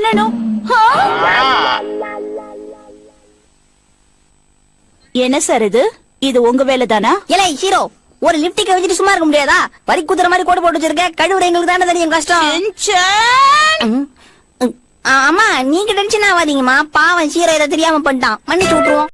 பண்ணணும். என்ன சார் இது? இது உங்க வேலை தானா இல்லை ஹீரோ ஒரு லிப்டிக்க வச்சுட்டு சும்மா இருக்க முடியாதா? வரி குத்துற மாதிரி கோடு போட்டு வச்சிருக்க. கழுவுற எங்களுக்கு தானே தெரியும் கஷ்டம். ஆமா நீங்க டென்ஷன் ஆகாதீங்கம்மா. பாவம் சீரோ இதை தெரியாம பண்ணிட்டான். மன்னிச்சு விட்டுருவோம்.